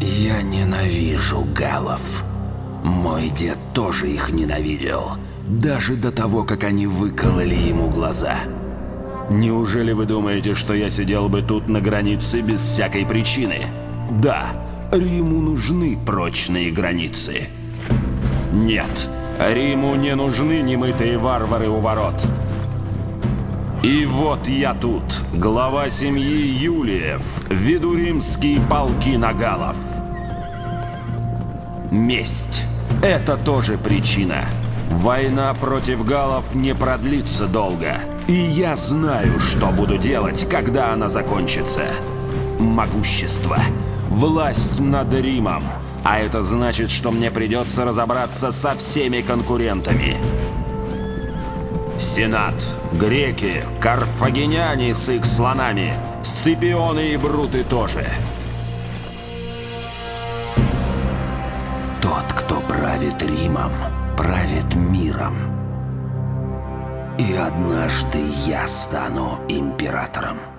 Я ненавижу галов. Мой дед тоже их ненавидел. Даже до того, как они выкололи ему глаза. Неужели вы думаете, что я сидел бы тут на границе без всякой причины? Да, Риму нужны прочные границы. Нет, Риму не нужны немытые варвары у ворот. И вот я тут, глава семьи Юлиев, веду римские полки нагалов. Месть. Это тоже причина. Война против галов не продлится долго. И я знаю, что буду делать, когда она закончится. Могущество. Власть над Римом. А это значит, что мне придется разобраться со всеми конкурентами. Сенат, греки, карфагеняне с их слонами, сципионы и бруты тоже. Тот, кто правит Римом, правит миром. И однажды я стану императором.